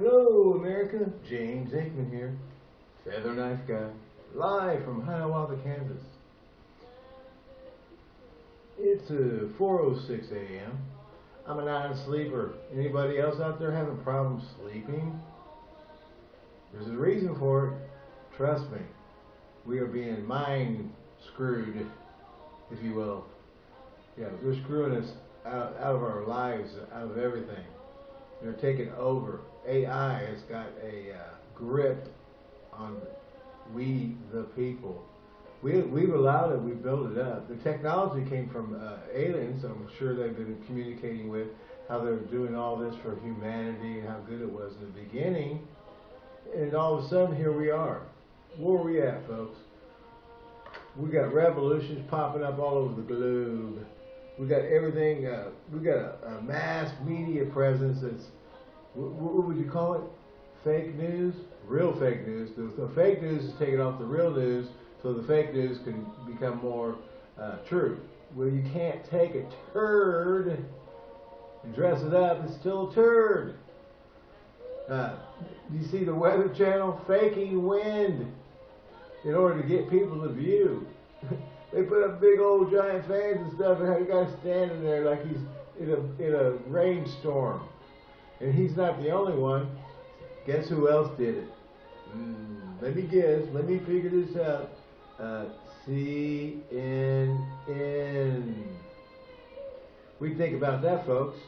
Hello, America. James Aikman here, Feather Knife Guy, live from Hiawatha, Kansas. It's uh, 4.06 a.m. I'm a non-sleeper. Anybody else out there having problems sleeping? There's a reason for it. Trust me. We are being mind screwed, if you will. Yeah, they're screwing us out, out of our lives, out of everything. They're taking over. AI has got a uh, grip on we, the people. We, we've allowed it, we've built it up. The technology came from uh, aliens, I'm sure they've been communicating with, how they're doing all this for humanity and how good it was in the beginning. And all of a sudden, here we are. Where are we at, folks? We got revolutions popping up all over the globe. We got everything, uh, we got a, a mass media presence that's what would you call it? Fake news? Real fake news. The, the, fake news is taking off the real news so the fake news can become more uh, true. Well, you can't take a turd and dress it up. It's still a turd. Uh, you see the Weather Channel faking wind in order to get people to view. they put up big old giant fans and stuff, and have a guy standing there like he's in a in a rainstorm. And he's not the only one. Guess who else did it? Mm, let me guess. Let me figure this out. Uh, CNN. We think about that, folks.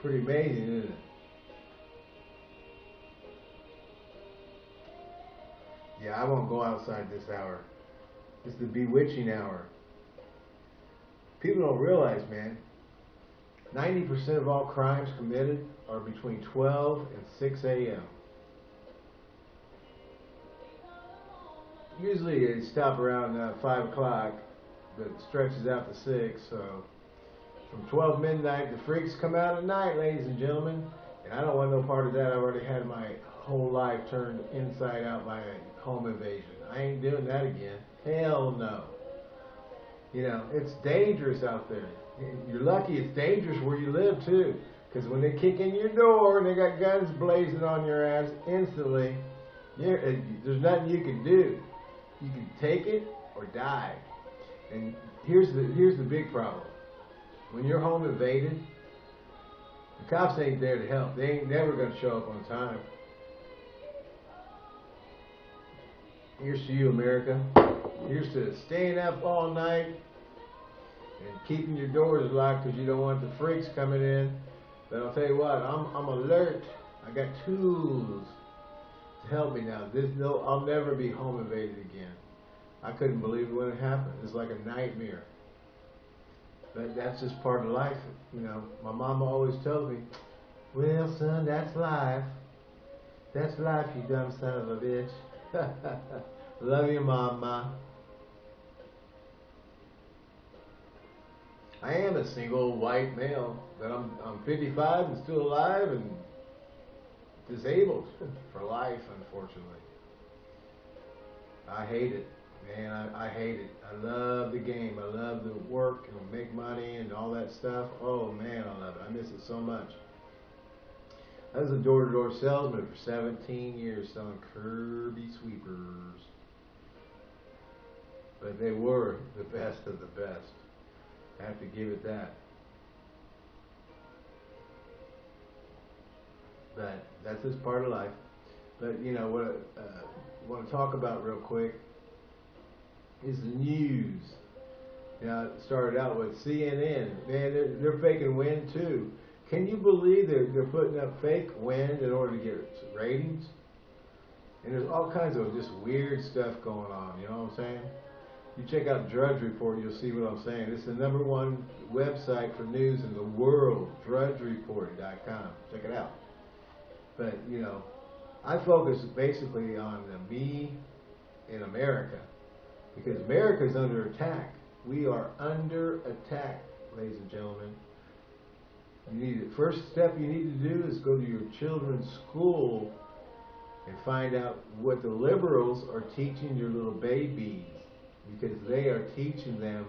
Pretty amazing, isn't it? Yeah, I won't go outside this hour. It's the bewitching hour. People don't realize, man, 90% of all crimes committed are between 12 and 6 a.m. Usually they stop around uh, 5 o'clock, but stretches out to 6, so from 12 midnight, the freaks come out at night, ladies and gentlemen, and I don't want no part of that. I've already had my whole life turned inside out by a home invasion. I ain't doing that again. Hell no. You know, it's dangerous out there. You're lucky it's dangerous where you live too. Because when they kick in your door and they got guns blazing on your ass instantly, uh, there's nothing you can do. You can take it or die. And here's the here's the big problem. When you're home invaded, the cops ain't there to help. They ain't never going to show up on time. Here's to you, America. Here's to staying up all night, and keeping your doors locked because you don't want the freaks coming in. But I'll tell you what, I'm, I'm alert. I got tools to help me now. This no, I'll never be home invaded again. I couldn't believe when it happened. It's like a nightmare. But that's just part of life, you know. My mama always tells me, "Well, son, that's life. That's life, you dumb son of a bitch." Love you, mama. I am a single white male, but I'm I'm 55 and still alive and disabled for life, unfortunately. I hate it, man. I, I hate it. I love the game. I love the work and make money and all that stuff. Oh man, I love it. I miss it so much. I was a door-to-door salesman for 17 years selling Kirby sweepers. But they were the best of the best. I have to give it that. But that's just part of life. But you know what I uh, want to talk about real quick is the news. Know, it started out with CNN. Man, they're, they're faking wind too. Can you believe they're, they're putting up fake wind in order to get ratings? And there's all kinds of just weird stuff going on, you know what I'm saying? You check out Drudge Report, you'll see what I'm saying. It's the number one website for news in the world, drudgereport.com. Check it out. But, you know, I focus basically on the me in America because America is under attack. We are under attack, ladies and gentlemen. You need the first step you need to do is go to your children's school and find out what the liberals are teaching your little babies because they are teaching them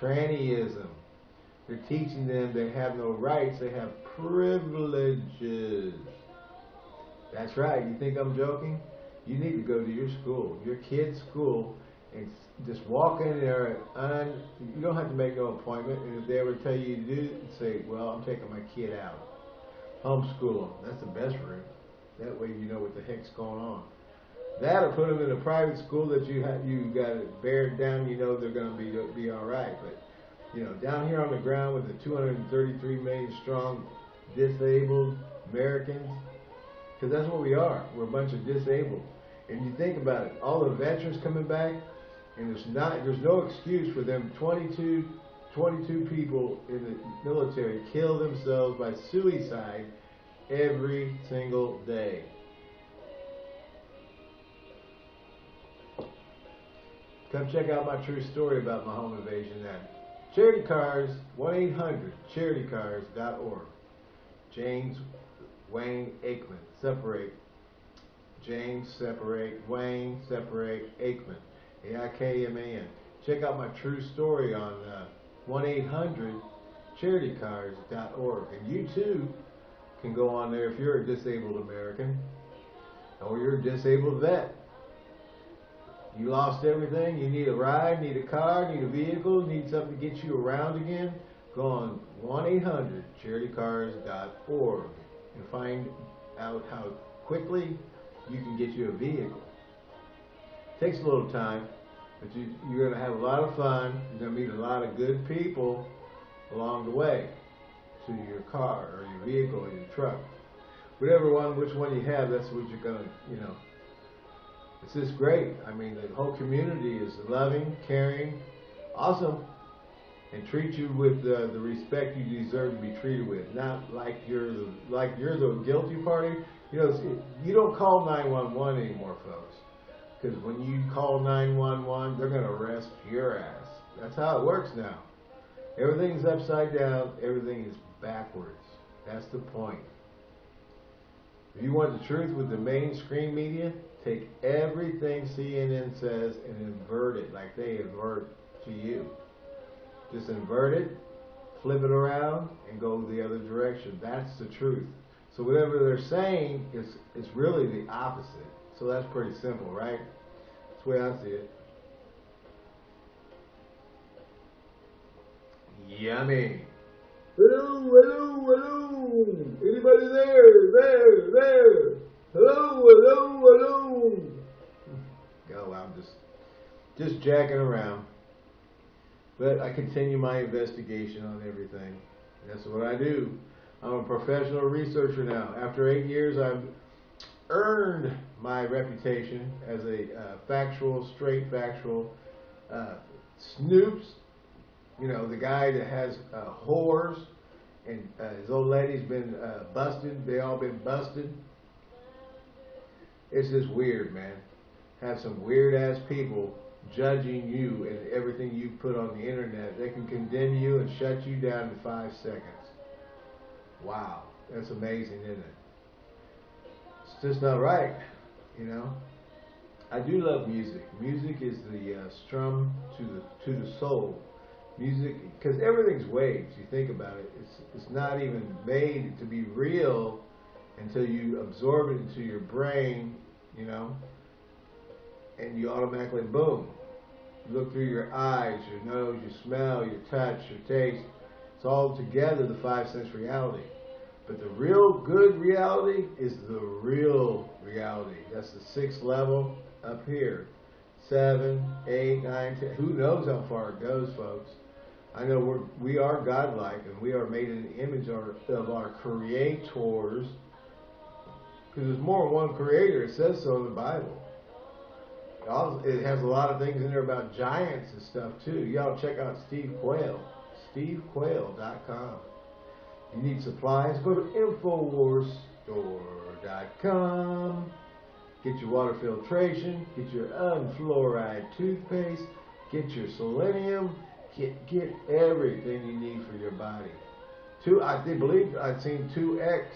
trannyism. They're teaching them they have no rights, they have privileges. That's right. You think I'm joking? You need to go to your school, your kid's school, and just walk in there. And you don't have to make no appointment. And if they ever tell you to do, say, "Well, I'm taking my kid out." Homeschool. That's the best route. That way you know what the heck's going on. That or put them in a private school that you have you got it bared down. You know they're going to be be all right. But you know down here on the ground with the 233 million strong disabled Americans, because that's what we are. We're a bunch of disabled. And you think about it, all the veterans coming back, and there's not there's no excuse for them 22 22 people in the military kill themselves by suicide every single day. Come check out my true story about my home invasion at Charity Cars, 1-800-charitycars.org. James Wayne Aikman. Separate. James, separate. Wayne, separate. Aikman. A-I-K-M-A-N. Check out my true story on uh, 1-800-charitycars.org. And you too can go on there if you're a disabled American or you're a disabled vet. You lost everything, you need a ride, need a car, need a vehicle, need something to get you around again, go on 1-800-charitycars.org and find out how quickly you can get you a vehicle. It takes a little time, but you, you're going to have a lot of fun. You're going to meet a lot of good people along the way to your car or your vehicle or your truck. Whatever one, which one you have, that's what you're going to, you know. It's just great. I mean, the whole community is loving, caring, awesome, and treat you with uh, the respect you deserve to be treated with. Not like you're the like you're the guilty party. You know, you don't call 911 anymore, folks. Because when you call 911, they're going to arrest your ass. That's how it works now. Everything's upside down. Everything is backwards. That's the point. If you want the truth with the mainstream media, take everything CNN says and invert it like they invert to you. Just invert it, flip it around, and go the other direction. That's the truth. So whatever they're saying is, is really the opposite. So that's pretty simple, right? That's the way I see it. Yummy. Hello, hello, hello. Anybody there? There, there. Hello, hello, hello. Go, I'm just, just jacking around. But I continue my investigation on everything. That's what I do. I'm a professional researcher now. After eight years, I've earned my reputation as a uh, factual, straight factual uh, snoops. You know, the guy that has uh, whores and uh, his old lady's been uh, busted. They all been busted. It's just weird, man. Have some weird ass people judging you and everything you put on the internet. They can condemn you and shut you down in five seconds. Wow, that's amazing, isn't it? It's just not right, you know. I do love music. Music is the uh, strum to the to the soul. Music, because everything's waves. You think about it. It's it's not even made to be real until you absorb it into your brain, you know, and you automatically boom. You look through your eyes, your nose, your smell, your touch, your taste. It's all together the five sense reality. But the real good reality is the real reality. That's the sixth level up here. Seven, eight, nine, ten. Who knows how far it goes, folks? I know we're, we are godlike and we are made in the image of our, of our creators. Because there's more than one creator. It says so in the Bible. It has a lot of things in there about giants and stuff too. Y'all check out Steve Quayle. SteveQuayle.com. You need supplies? Go to InfoWarsStore.com. Get your water filtration. Get your unfluoride toothpaste. Get your selenium. Get get everything you need for your body. Two, I believe I'd seen two X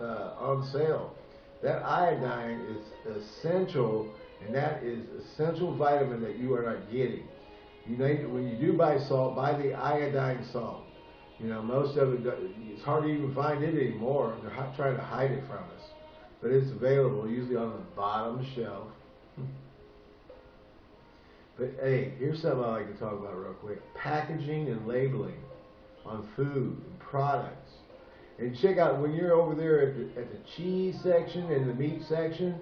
uh, on sale. That iodine is essential, and that is essential vitamin that you are not getting. You when you do buy salt, buy the iodine salt. You know, most of it, it's hard to even find it anymore. They're trying to hide it from us. But it's available, usually on the bottom shelf. But hey, here's something I like to talk about real quick. Packaging and labeling on food and products. And check out, when you're over there at the, at the cheese section and the meat section,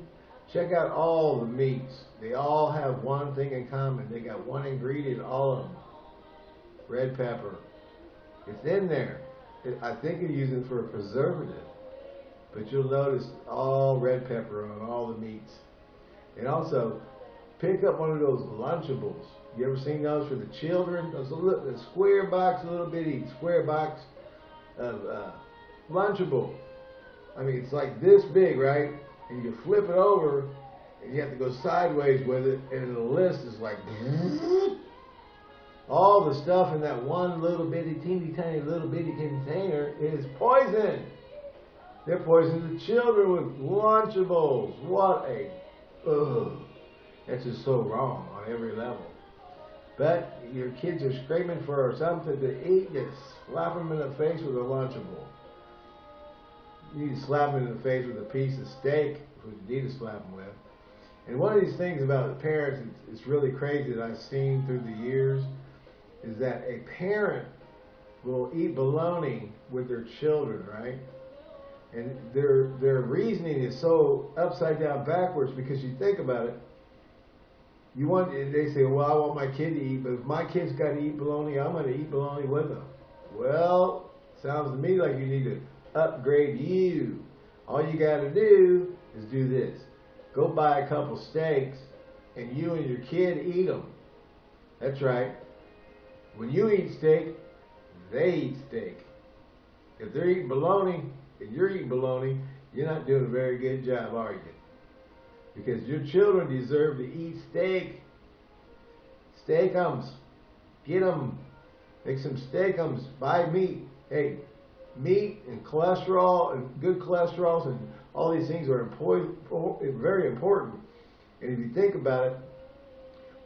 check out all the meats. They all have one thing in common. They got one ingredient, all of them. Red pepper. It's in there. I think they're using it for a preservative. But you'll notice all red pepper on all the meats. And also, pick up one of those Lunchables. You ever seen those for the children? Those little, the square box, a little bitty square box of uh, Lunchable. I mean, it's like this big, right? And you flip it over, and you have to go sideways with it, and the list is like all the stuff in that one little bitty, teeny tiny little bitty container is poison. They're poisoning the children with Lunchables. What a, ugh. That's just so wrong on every level. But your kids are screaming for something to eat, you slap them in the face with a Lunchable. You to slap them in the face with a piece of steak, which you need to slap them with. And one of these things about the parents, it's, it's really crazy that I've seen through the years, is that a parent will eat bologna with their children, right? And their their reasoning is so upside down backwards because you think about it. You want they say, well, I want my kid to eat, but if my kid's got to eat bologna, I'm going to eat bologna with them. Well, sounds to me like you need to upgrade you. All you got to do is do this: go buy a couple steaks, and you and your kid eat them. That's right. When you eat steak, they eat steak. If they're eating bologna, and you're eating bologna, you're not doing a very good job, are you? Because your children deserve to eat steak. Steakums. Get them. Make some steakums. Buy meat. Hey, meat and cholesterol and good cholesterols and all these things are important, very important. And if you think about it,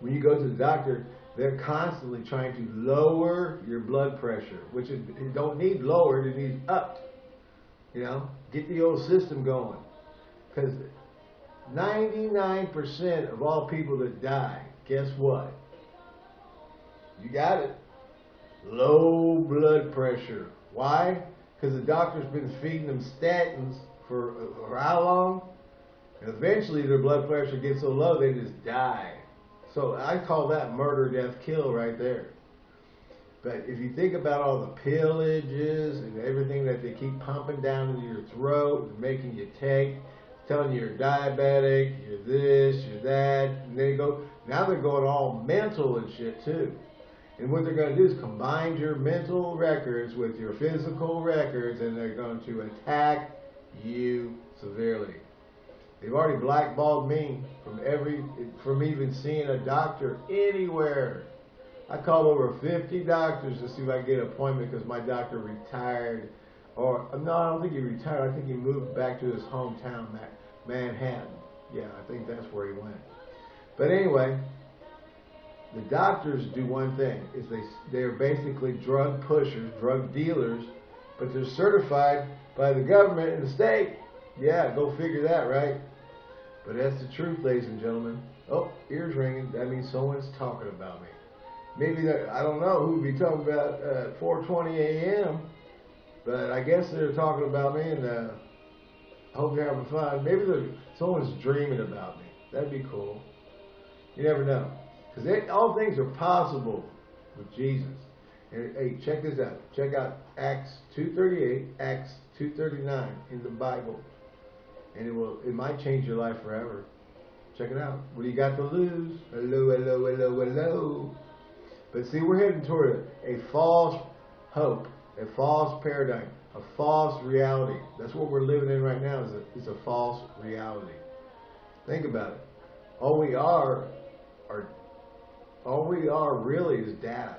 when you go to the doctor, they're constantly trying to lower your blood pressure, which it don't need lowered, it needs upped. You know, get the old system going. Because 99% of all people that die, guess what? You got it. Low blood pressure. Why? Because the doctor's been feeding them statins for, for how long? And eventually their blood pressure gets so low they just die. So I call that murder, death, kill right there. But if you think about all the pillages and everything that they keep pumping down into your throat and making you take, telling you you're diabetic, you're this, you're that, and they go, now they're going all mental and shit too. And what they're going to do is combine your mental records with your physical records and they're going to attack you severely. They've already blackballed me from every, from even seeing a doctor anywhere. I called over 50 doctors to see if I could get an appointment because my doctor retired. Or, no, I don't think he retired. I think he moved back to his hometown, Manhattan. Yeah, I think that's where he went. But anyway, the doctors do one thing, is they, they're basically drug pushers, drug dealers, but they're certified by the government and the state. Yeah, go figure that, right? But that's the truth, ladies and gentlemen. Oh, ears ringing. That means someone's talking about me maybe I don't know who would be talking about at 4:20 a.m. But I guess they're talking about me, and uh, I hope you're having fun. Maybe someone's dreaming about me. That'd be cool. You never know, because all things are possible with Jesus. And hey, check this out. Check out Acts 2:38, Acts 2:39 in the Bible, and it will it might change your life forever. Check it out. What do you got to lose? Hello, hello, hello, hello. But see, we're heading toward a, a false hope, a false paradigm, a false reality. That's what we're living in right now is a, is a false reality. Think about it. All we are, are all we are really is data.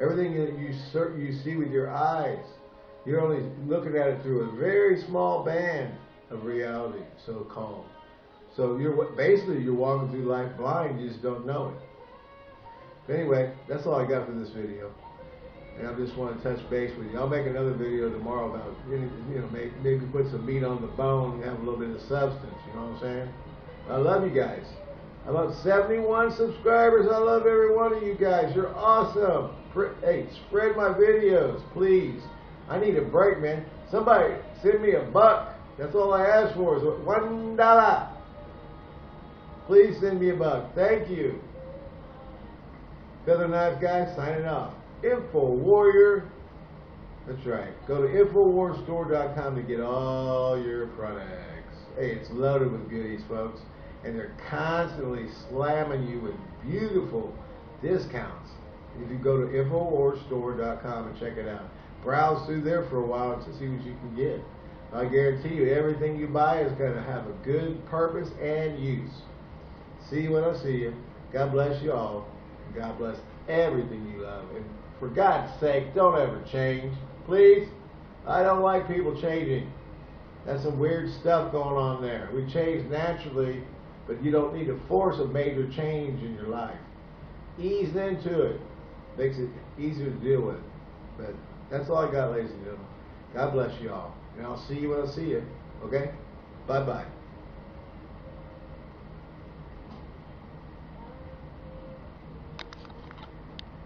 Everything that you you see with your eyes, you're only looking at it through a very small band of reality, so called. So you're basically you're walking through life blind, you just don't know it. But anyway, that's all I got for this video. and I just want to touch base with you. I'll make another video tomorrow about you know maybe, maybe put some meat on the bone and have a little bit of substance. You know what I'm saying? I love you guys. I'm 71 subscribers. I love every one of you guys. You're awesome. Hey, spread my videos, please. I need a break, man. Somebody send me a buck. That's all I ask for is one dollar. Please send me a buck. Thank you. Feather Knife Guy signing off. Info Warrior. That's right. Go to InfoWarsStore.com to get all your products. Hey, it's loaded with goodies, folks. And they're constantly slamming you with beautiful discounts. If you go to InfoWarsStore.com and check it out. Browse through there for a while to see what you can get. I guarantee you, everything you buy is going to have a good purpose and use. See you when I see you. God bless you all. God bless everything you love. And for God's sake, don't ever change. Please. I don't like people changing. That's some weird stuff going on there. We change naturally, but you don't need to force a major change in your life. Ease into it. Makes it easier to deal with. But that's all I got, ladies and gentlemen. God bless you all. And I'll see you when I see you. Okay? Bye-bye.